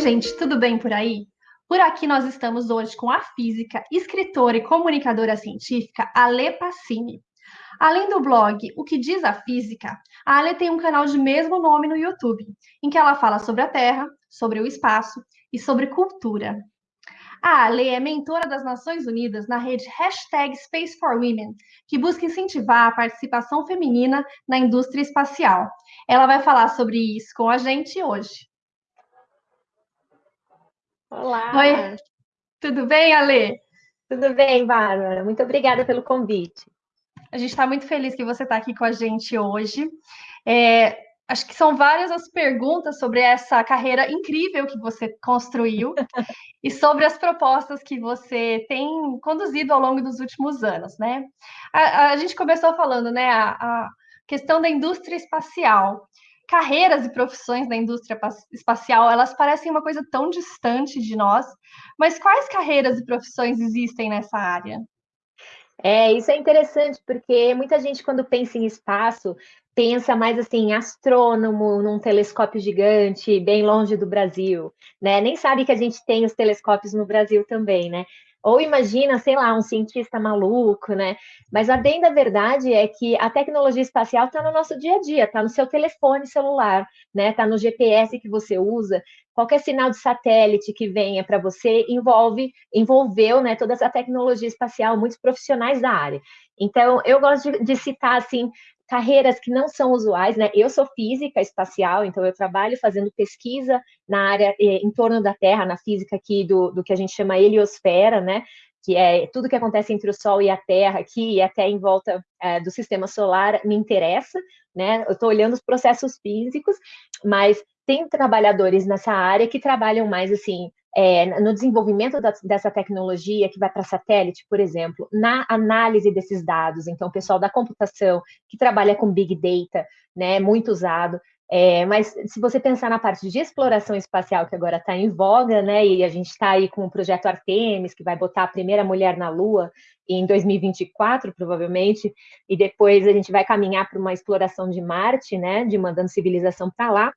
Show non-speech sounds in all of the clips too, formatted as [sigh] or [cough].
gente, tudo bem por aí? Por aqui nós estamos hoje com a física, escritora e comunicadora científica Ale Passini. Além do blog O que diz a física, a Ale tem um canal de mesmo nome no YouTube, em que ela fala sobre a Terra, sobre o espaço e sobre cultura. A Ale é mentora das Nações Unidas na rede Hashtag Space for Women, que busca incentivar a participação feminina na indústria espacial. Ela vai falar sobre isso com a gente hoje. Olá! Oi, tudo bem, Ale? Tudo bem, Bárbara? Muito obrigada pelo convite. A gente está muito feliz que você está aqui com a gente hoje. É, acho que são várias as perguntas sobre essa carreira incrível que você construiu [laughs] e sobre as propostas que você tem conduzido ao longo dos últimos anos, né? A, a gente começou falando, né, a, a questão da indústria espacial carreiras e profissões na indústria espacial, elas parecem uma coisa tão distante de nós, mas quais carreiras e profissões existem nessa área? É, isso é interessante, porque muita gente, quando pensa em espaço, pensa mais assim, astrônomo num telescópio gigante, bem longe do Brasil, né? Nem sabe que a gente tem os telescópios no Brasil também, né? Ou imagina, sei lá, um cientista maluco, né? Mas a bem da verdade é que a tecnologia espacial está no nosso dia a dia, está no seu telefone celular, né? Está no GPS que você usa. Qualquer sinal de satélite que venha para você envolve, envolveu, né? Toda essa tecnologia espacial, muitos profissionais da área. Então, eu gosto de, de citar assim carreiras que não são usuais, né? Eu sou física espacial, então eu trabalho fazendo pesquisa na área eh, em torno da Terra, na física aqui do, do que a gente chama heliosfera, né? Que é tudo que acontece entre o Sol e a Terra aqui e até em volta é, do sistema solar me interessa, né? Eu estou olhando os processos físicos, mas tem trabalhadores nessa área que trabalham mais assim é, no desenvolvimento da, dessa tecnologia que vai para satélite, por exemplo, na análise desses dados. Então, o pessoal da computação que trabalha com big data, né, muito usado. É, mas se você pensar na parte de exploração espacial que agora está em voga, né, e a gente está aí com o projeto Artemis que vai botar a primeira mulher na Lua em 2024, provavelmente, e depois a gente vai caminhar para uma exploração de Marte, né, de mandando civilização para lá.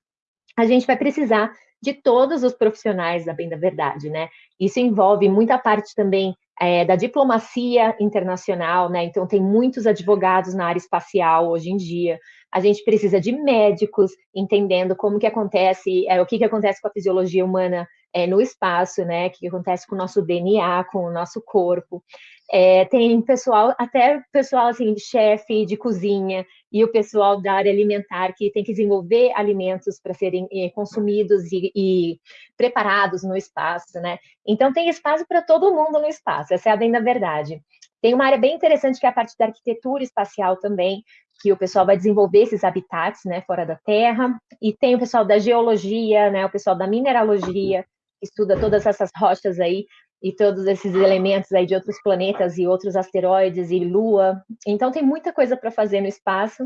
A gente vai precisar de todos os profissionais da bem da verdade, né? Isso envolve muita parte também é, da diplomacia internacional, né? Então tem muitos advogados na área espacial hoje em dia. A gente precisa de médicos entendendo como que acontece, é, o que, que acontece com a fisiologia humana é, no espaço, né? Que, acontece com o nosso DNA, com o nosso corpo. É, tem pessoal, até pessoal assim, de chefe de cozinha e o pessoal da área alimentar que tem que desenvolver alimentos para serem eh, consumidos e, e, preparados no espaço, né? Então tem espaço para todo mundo no espaço, essa é a bem da verdade. Tem uma área bem interessante que é a parte da arquitetura espacial também, que o pessoal vai desenvolver esses habitats, né, fora da Terra, e tem o pessoal da geologia, né, o pessoal da mineralogia, estuda todas essas rochas aí e todos esses elementos aí de outros planetas e outros asteroides e Lua. Então tem muita coisa para fazer no espaço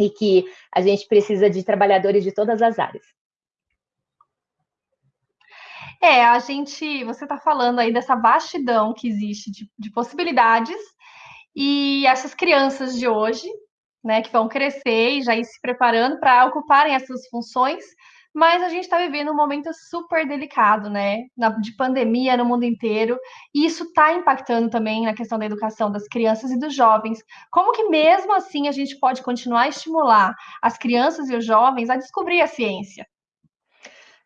e que a gente precisa de trabalhadores de todas as áreas. É, a gente, você está falando aí dessa vastidão que existe de, de possibilidades e essas crianças de hoje, né, que vão crescer e já ir se preparando para ocuparem essas funções, mas a gente está vivendo um momento super delicado, né? de pandemia no mundo inteiro, e isso está impactando também na questão da educação das crianças e dos jovens. Como que mesmo assim a gente pode continuar a estimular as crianças e os jovens a descobrir a ciência?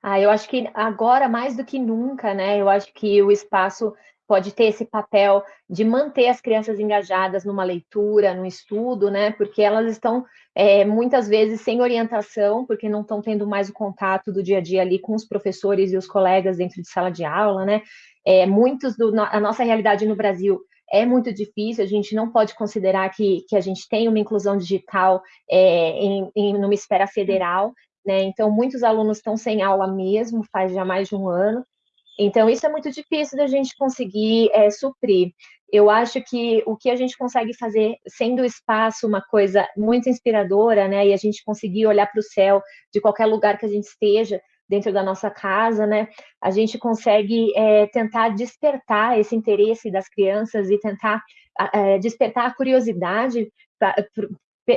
Ah, eu acho que agora mais do que nunca, né? Eu acho que o espaço pode ter esse papel de manter as crianças engajadas numa leitura, no estudo, né? Porque elas estão é, muitas vezes sem orientação, porque não estão tendo mais o contato do dia a dia ali com os professores e os colegas dentro de sala de aula, né? É, muitos do a nossa realidade no Brasil é muito difícil, a gente não pode considerar que, que a gente tem uma inclusão digital é, em, em numa esfera federal, né? Então, muitos alunos estão sem aula mesmo, faz já mais de um ano, então, isso é muito difícil da gente conseguir é, suprir. Eu acho que o que a gente consegue fazer, sendo o espaço uma coisa muito inspiradora, né, e a gente conseguir olhar para o céu de qualquer lugar que a gente esteja, dentro da nossa casa, né, a gente consegue é, tentar despertar esse interesse das crianças e tentar é, despertar a curiosidade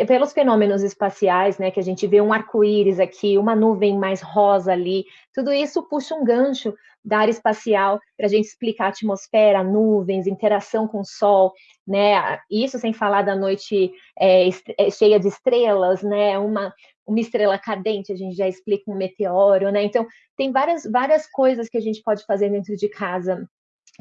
pelos fenômenos espaciais, né, que a gente vê um arco-íris aqui, uma nuvem mais rosa ali, tudo isso puxa um gancho da área espacial para a gente explicar a atmosfera, nuvens, interação com o Sol, né? Isso sem falar da noite é, é, cheia de estrelas, né? Uma, uma estrela cadente, a gente já explica um meteoro, né? Então, tem várias, várias coisas que a gente pode fazer dentro de casa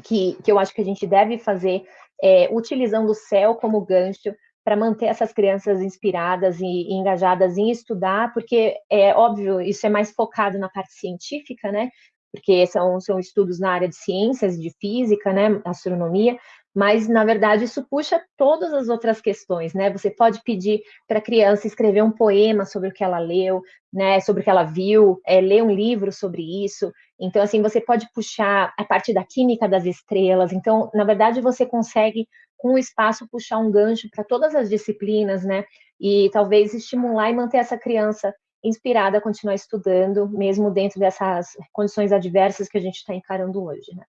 que, que eu acho que a gente deve fazer é, utilizando o céu como gancho para manter essas crianças inspiradas e, e, engajadas em estudar, porque é óbvio, isso é mais focado na parte científica, né? Porque são, são estudos na área de ciências, de física, né? Astronomia, mas na verdade isso puxa todas as outras questões, né? Você pode pedir para a criança escrever um poema sobre o que ela leu, né? Sobre o que ela viu, é, ler um livro sobre isso. Então, assim, você pode puxar a parte da química das estrelas. Então, na verdade, você consegue com o espaço puxar um gancho para todas as disciplinas, né? E talvez estimular e manter essa criança inspirada a continuar estudando, mesmo dentro dessas condições adversas que a gente está encarando hoje, né?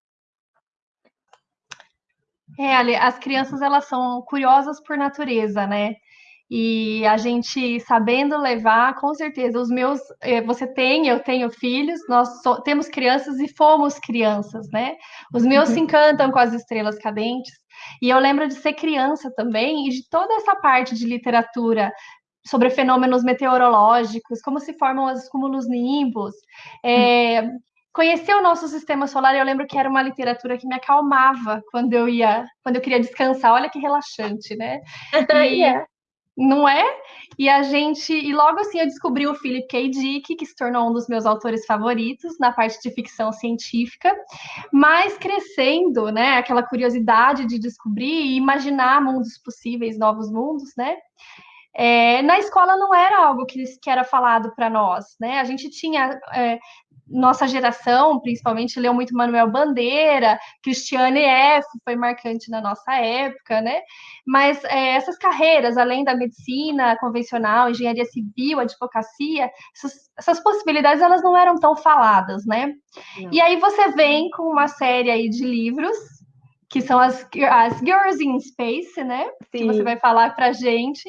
É, Ali, as crianças elas são curiosas por natureza, né? E a gente sabendo levar, com certeza, os meus, eh, você tem, eu tenho filhos, nós so, temos crianças e fomos crianças, né? Os meus uhum. se encantam com as estrelas cadentes. E eu lembro de ser criança também e de toda essa parte de literatura sobre fenômenos meteorológicos, como se formam os cúmulos nimbus, é, conhecer o nosso sistema solar, eu lembro que era uma literatura que me acalmava quando eu ia, quando eu queria descansar. Olha que relaxante, né? [laughs] E, yeah. Não é? E a gente, e logo assim eu descobri o Philip K. Dick, que se tornou um dos meus autores favoritos na parte de ficção científica, mas crescendo, né, aquela curiosidade de descobrir e imaginar mundos possíveis, novos mundos, né? É, na escola não era algo que, que era falado para nós, né? A gente tinha é, nossa geração, principalmente, leu muito Manuel Bandeira, Cristiane F. foi marcante na nossa época, né? Mas é, essas carreiras, além da medicina convencional, engenharia civil, advocacia, essas, essas possibilidades elas não eram tão faladas, né? Não. E aí você vem com uma série aí de livros que são as, as Girls in Space, né? Sim. Que você vai falar para gente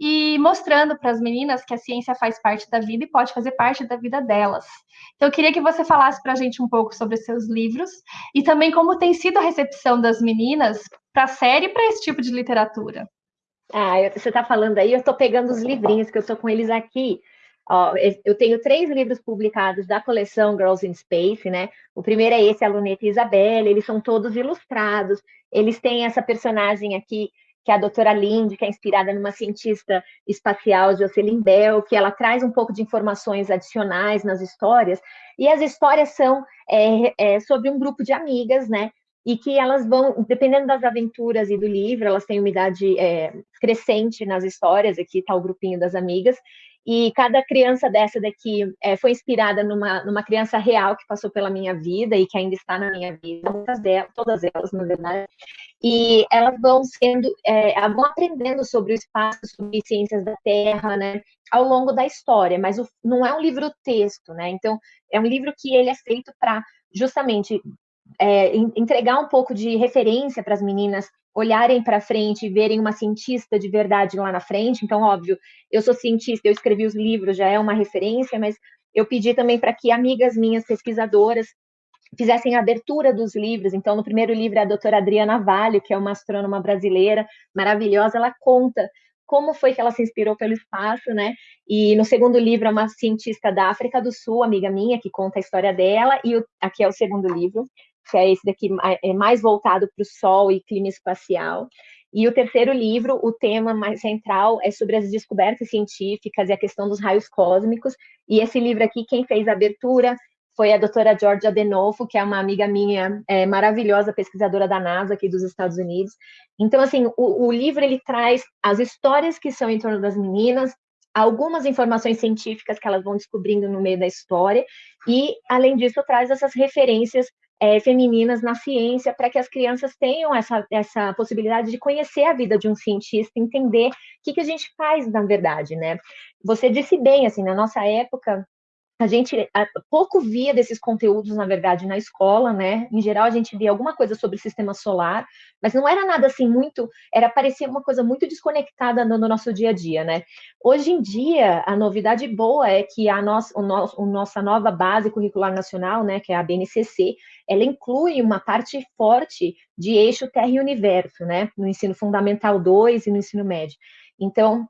e mostrando para as meninas que a ciência faz parte da vida e pode fazer parte da vida delas. Então, eu queria que você falasse para a gente um pouco sobre seus livros e também como tem sido a recepção das meninas para a série e para esse tipo de literatura. Ah, você está falando aí, eu estou pegando os livrinhos que eu estou com eles aqui. Ó, eu tenho três livros publicados da coleção Girls in Space, né? O primeiro é esse, a Luneta e Isabelle, eles são todos ilustrados, eles têm essa personagem aqui que é a doutora Lindy, que é inspirada numa cientista espacial, Jocelyn Bell, que ela traz um pouco de informações adicionais nas histórias, e as histórias são é, é, sobre um grupo de amigas, né, e que elas vão, dependendo das aventuras e do livro, elas têm uma idade é, crescente nas histórias, aqui está o grupinho das amigas, e cada criança dessa daqui é, foi inspirada numa, numa criança real que passou pela minha vida e que ainda está na minha vida, muitas delas, todas elas, na verdade. E elas vão sendo, é, vão aprendendo sobre o espaço, sobre ciências da Terra, né, ao longo da história, mas o, não é um livro texto, né? Então, é um livro que ele é feito para justamente é, entregar um pouco de referência para as meninas olharem para frente e verem uma cientista de verdade lá na frente. Então, óbvio, eu sou cientista, eu escrevi os livros, já é uma referência, mas eu pedi também para que amigas minhas pesquisadoras fizessem a abertura dos livros. Então, no primeiro livro, a doutora Adriana Valho, que é uma astrônoma brasileira maravilhosa, ela conta como foi que ela se inspirou pelo espaço, né? E no segundo livro é uma cientista da África do Sul, amiga minha, que conta a história dela, e o, aqui é o segundo livro que é esse daqui é mais voltado para o Sol e clima espacial. E o terceiro livro, o tema mais central é sobre as descobertas científicas e a questão dos raios cósmicos. E esse livro aqui, quem fez a abertura foi a doutora Georgia Denolfo, que é uma amiga minha é, maravilhosa, pesquisadora da NASA aqui dos Estados Unidos. Então, assim, o, o livro ele traz as histórias que são em torno das meninas, algumas informações científicas que elas vão descobrindo no meio da história, e, além disso, traz essas referências é, femininas na ciência para que as crianças tenham essa, essa possibilidade de conhecer a vida de um cientista, entender o que, que a gente faz na verdade, né? Você disse bem, assim, na nossa época, a gente pouco via desses conteúdos, na verdade, na escola, né? Em geral, a gente via alguma coisa sobre o sistema solar, mas não era nada assim muito, era parecia uma coisa muito desconectada no, no nosso dia a dia, né? Hoje em dia, a novidade boa é que a nossa, o nosso, a nossa nova base curricular nacional, né, que é a BNCC, ela inclui uma parte forte de eixo Terra e Universo, né? No ensino fundamental 2 e no ensino médio. Então,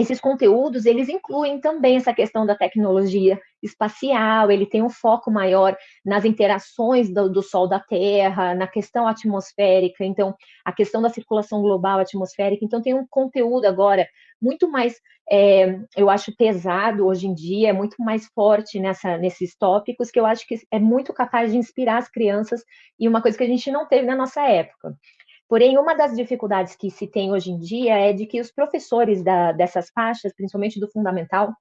esses conteúdos, eles incluem também essa questão da tecnologia espacial, ele tem um foco maior nas interações do, do, Sol da Terra, na questão atmosférica, então, a questão da circulação global atmosférica, então tem um conteúdo agora muito mais, é, eu acho, pesado hoje em dia, muito mais forte nessa, nesses tópicos, que eu acho que é muito capaz de inspirar as crianças, e uma coisa que a gente não teve na nossa época. Porém, uma das dificuldades que se tem hoje em dia é de que os professores da, dessas faixas, principalmente do fundamental,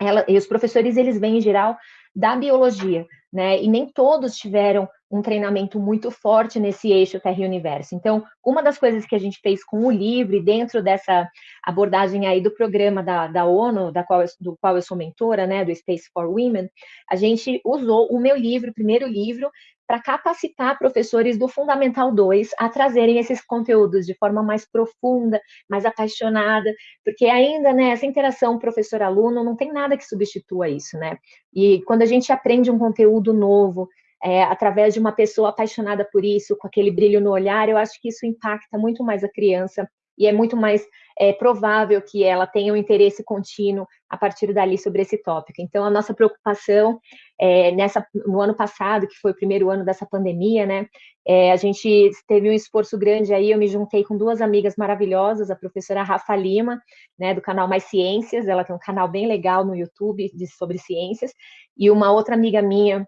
ela, e os professores, eles vêm, em geral, da biologia, né? E nem todos tiveram um treinamento muito forte nesse eixo Terra e Universo. Então, uma das coisas que a gente fez com o livro, e dentro dessa abordagem aí do programa da, da ONU, da qual eu, do qual eu sou mentora, né, do Space for Women, a gente usou o meu livro, o primeiro livro, para capacitar professores do Fundamental 2 a trazerem esses conteúdos de forma mais profunda, mais apaixonada, porque ainda, né, essa interação professor-aluno não tem nada que substitua isso, né? E quando a gente aprende um conteúdo novo, é, através de uma pessoa apaixonada por isso, com aquele brilho no olhar, eu acho que isso impacta muito mais a criança e é muito mais é, provável que ela tenha um interesse contínuo a partir dali sobre esse tópico. Então, a nossa preocupação é, nessa, no ano passado, que foi o primeiro ano dessa pandemia, né, é, a gente teve um esforço grande aí, eu me juntei com duas amigas maravilhosas, a professora Rafa Lima, né, do canal Mais Ciências, ela tem um canal bem legal no YouTube de, sobre ciências, e uma outra amiga minha,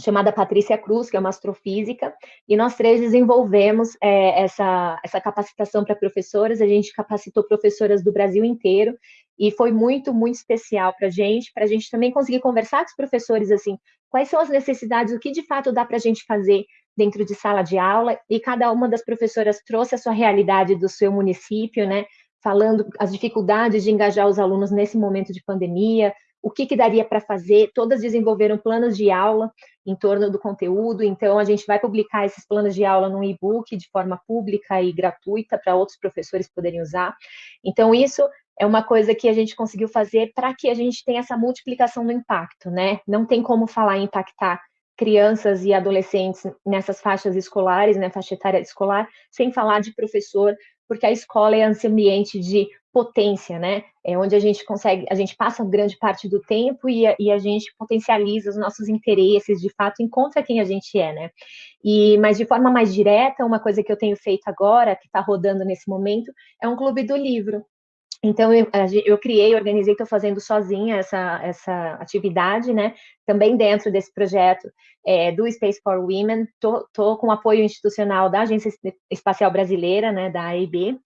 chamada Patrícia Cruz, que é uma astrofísica, e nós três desenvolvemos é, essa, essa capacitação para professoras, a gente capacitou professoras do Brasil inteiro, e foi muito, muito especial para a gente, para a gente também conseguir conversar com os professores, assim, quais são as necessidades, o que de fato dá para a gente fazer dentro de sala de aula, e cada uma das professoras trouxe a sua realidade do seu município, né, falando as dificuldades de engajar os alunos nesse momento de pandemia, o que, que daria para fazer, todas desenvolveram planos de aula em torno do conteúdo, então a gente vai publicar esses planos de aula num e-book de forma pública e gratuita para outros professores poderem usar. Então, isso é uma coisa que a gente conseguiu fazer para que a gente tenha essa multiplicação do impacto, né? Não tem como falar em impactar crianças e adolescentes nessas faixas escolares, né, faixa etária escolar, sem falar de professor, porque a escola é esse ambiente de potência, né? É onde a gente consegue, a gente passa grande parte do tempo e a, e a, gente potencializa os nossos interesses, de fato, encontra quem a gente é, né? E, mas de forma mais direta, uma coisa que eu tenho feito agora, que está rodando nesse momento, é um clube do livro. Então, eu, eu criei, organizei, estou fazendo sozinha essa, essa atividade, né? Também dentro desse projeto é, do Space for Women, estou com apoio institucional da Agência Espacial Brasileira, né, da AIB,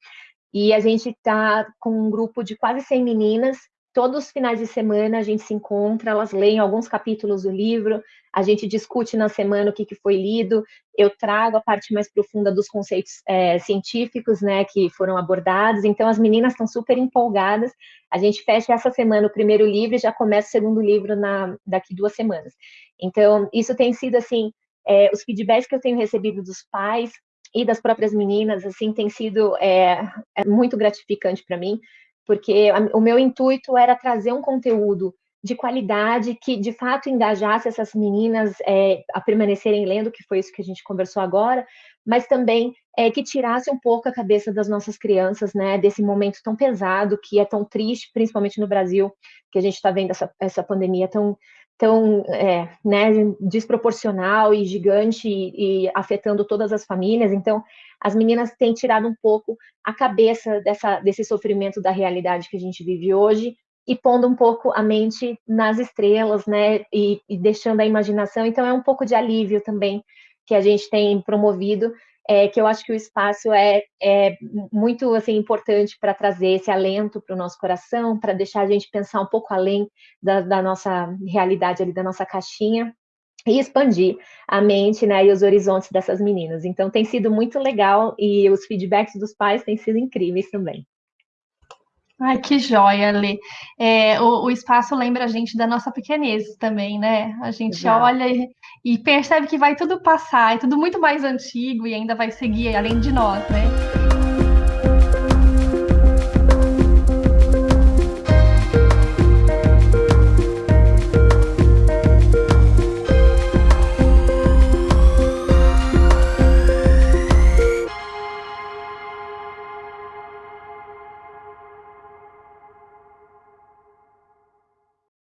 e a gente está com um grupo de quase 100 meninas. Todos os finais de semana a gente se encontra, elas leem alguns capítulos do livro, a gente discute na semana o que, que foi lido, eu trago a parte mais profunda dos conceitos é, científicos, né, que foram abordados, então as meninas estão super empolgadas, a gente fecha essa semana o primeiro livro e já começa o segundo livro na, daqui duas semanas. Então, isso tem sido, assim, é, os feedbacks que eu tenho recebido dos pais, e das próprias meninas, assim, tem sido é, é muito gratificante para mim, porque o meu intuito era trazer um conteúdo de qualidade que, de fato, engajasse essas meninas é, a permanecerem lendo, que foi isso que a gente conversou agora, mas também é, que tirasse um pouco a cabeça das nossas crianças, né, desse momento tão pesado, que é tão triste, principalmente no Brasil, que a gente está vendo essa, essa pandemia tão tão é, né, desproporcional e gigante e, e, afetando todas as famílias. Então, as meninas têm tirado um pouco a cabeça dessa, desse sofrimento da realidade que a gente vive hoje e pondo um pouco a mente nas estrelas, né, e, e deixando a imaginação. Então, é um pouco de alívio também que a gente tem promovido é, que eu acho que o espaço é, é muito assim importante para trazer esse alento para o nosso coração, para deixar a gente pensar um pouco além da, da, nossa realidade ali, da nossa caixinha, e expandir a mente né, e os horizontes dessas meninas. Então tem sido muito legal e os feedbacks dos pais têm sido incríveis também. Ai, que joia, Lê. É, o, o espaço lembra a gente da nossa pequenez também, né? A gente Exato. olha e, e percebe que vai tudo passar, é tudo muito mais antigo e ainda vai seguir além de nós, né?